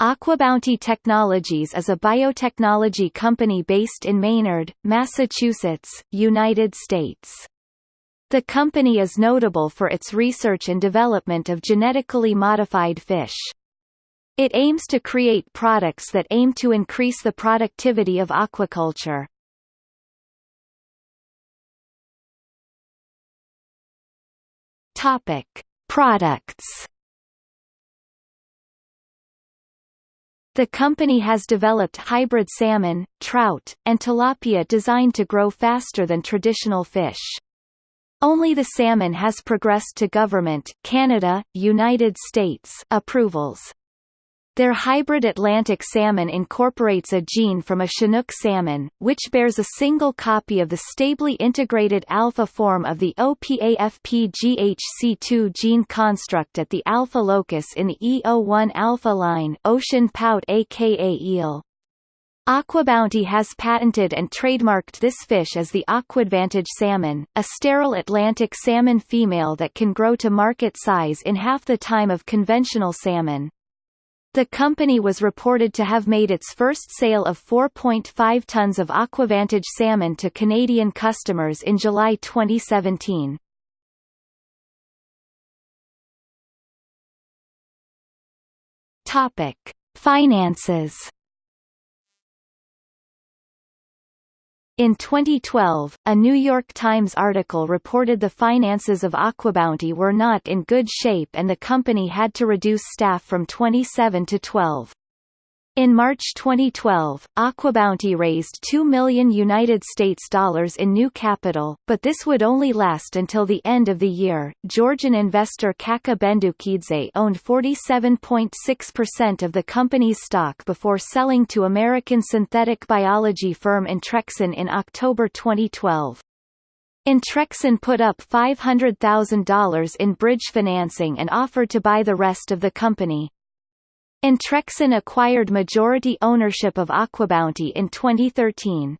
Aquabounty Technologies is a biotechnology company based in Maynard, Massachusetts, United States. The company is notable for its research and development of genetically modified fish. It aims to create products that aim to increase the productivity of aquaculture. Topic: Products The company has developed hybrid salmon, trout, and tilapia designed to grow faster than traditional fish. Only the salmon has progressed to government Canada, United States approvals. Their hybrid Atlantic salmon incorporates a gene from a Chinook salmon, which bears a single copy of the stably integrated alpha form of the OPAFPGHC2 gene construct at the alpha locus in the E01 alpha line ocean pout aka eel. Aquabounty has patented and trademarked this fish as the Aquadvantage salmon, a sterile Atlantic salmon female that can grow to market size in half the time of conventional salmon. The company was reported to have made its first sale of 4.5 tons of Aquadvantage salmon to Canadian customers in July 2017. Topic: Finances In 2012, a New York Times article reported the finances of Aquabounty were not in good shape and the company had to reduce staff from 27 to 12. In March 2012, Aquabounty raised 2 million United States dollars in new capital, but this would only last until the end of the year. Georgian investor Kakha Bendukidze owned 47.6% of the company's stock before selling to American synthetic biology firm Intrexon in October 2012. Intrexon put up $500,000 in bridge financing and offered to buy the rest of the company. Intrexon acquired majority ownership of Aquabounty in 2013.